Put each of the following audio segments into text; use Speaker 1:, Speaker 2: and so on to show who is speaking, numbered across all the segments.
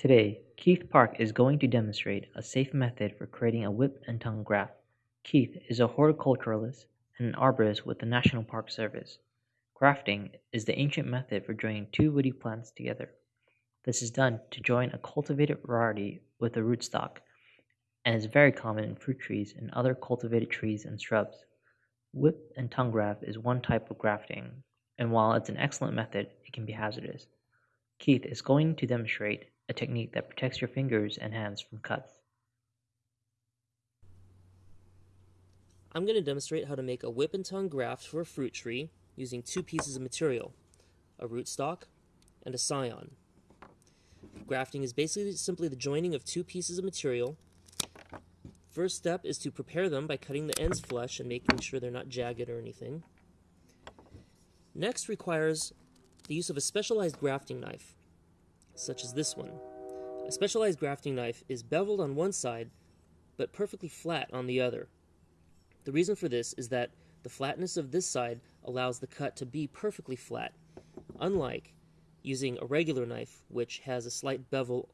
Speaker 1: Today, Keith Park is going to demonstrate a safe method for creating a whip and tongue graft. Keith is a horticulturalist and an arborist with the National Park Service. Grafting is the ancient method for joining two woody plants together. This is done to join a cultivated variety with a rootstock and is very common in fruit trees and other cultivated trees and shrubs. Whip and tongue graft is one type of grafting, and while it's an excellent method, it can be hazardous. Keith is going to demonstrate a technique that protects your fingers and hands from cuts.
Speaker 2: I'm going to demonstrate how to make a whip and tongue graft for a fruit tree using two pieces of material, a rootstock and a scion. Grafting is basically simply the joining of two pieces of material. First step is to prepare them by cutting the ends flush and making sure they're not jagged or anything. Next requires the use of a specialized grafting knife such as this one. A specialized grafting knife is beveled on one side, but perfectly flat on the other. The reason for this is that the flatness of this side allows the cut to be perfectly flat, unlike using a regular knife, which has a slight bevel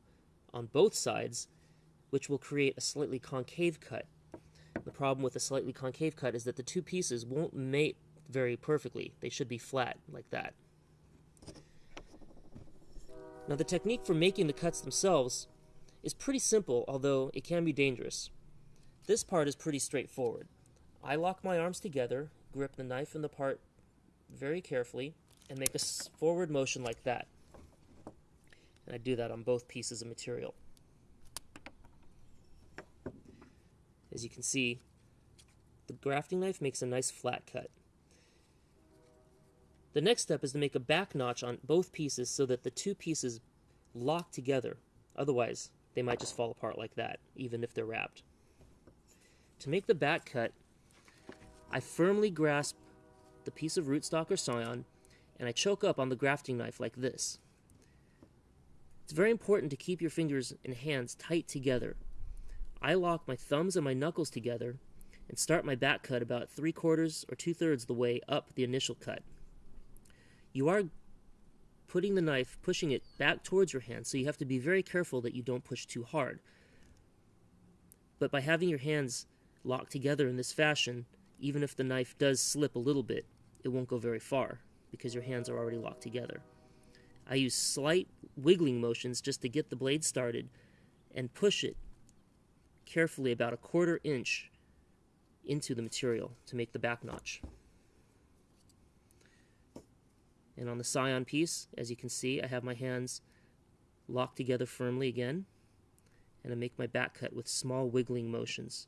Speaker 2: on both sides, which will create a slightly concave cut. The problem with a slightly concave cut is that the two pieces won't mate very perfectly. They should be flat, like that. Now the technique for making the cuts themselves is pretty simple, although it can be dangerous. This part is pretty straightforward. I lock my arms together, grip the knife in the part very carefully, and make a forward motion like that. And I do that on both pieces of material. As you can see, the grafting knife makes a nice flat cut. The next step is to make a back notch on both pieces so that the two pieces lock together. Otherwise, they might just fall apart like that, even if they're wrapped. To make the back cut, I firmly grasp the piece of rootstock or scion and I choke up on the grafting knife like this. It's very important to keep your fingers and hands tight together. I lock my thumbs and my knuckles together and start my back cut about three quarters or two thirds the way up the initial cut. You are putting the knife, pushing it back towards your hand, so you have to be very careful that you don't push too hard. But by having your hands locked together in this fashion, even if the knife does slip a little bit, it won't go very far because your hands are already locked together. I use slight wiggling motions just to get the blade started and push it carefully about a quarter inch into the material to make the back notch. And on the scion piece, as you can see, I have my hands locked together firmly again, and I make my back cut with small wiggling motions.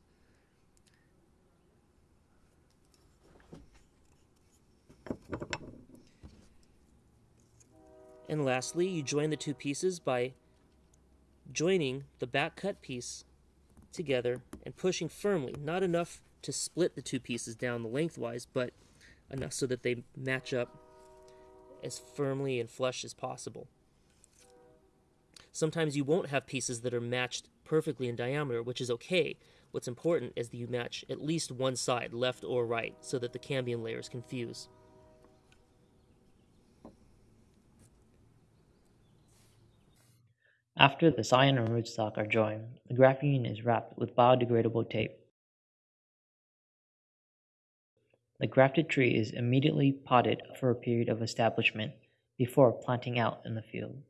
Speaker 2: And lastly, you join the two pieces by joining the back cut piece together and pushing firmly, not enough to split the two pieces down the lengthwise, but enough so that they match up as firmly and flush as possible. Sometimes you won't have pieces that are matched perfectly in diameter, which is okay. What's important is that you match at least one side, left or right, so that the cambium layers can fuse.
Speaker 1: After the scion and rootstock are joined, the grafting is wrapped with biodegradable tape. The grafted tree is immediately potted for a period of establishment before planting out in the field.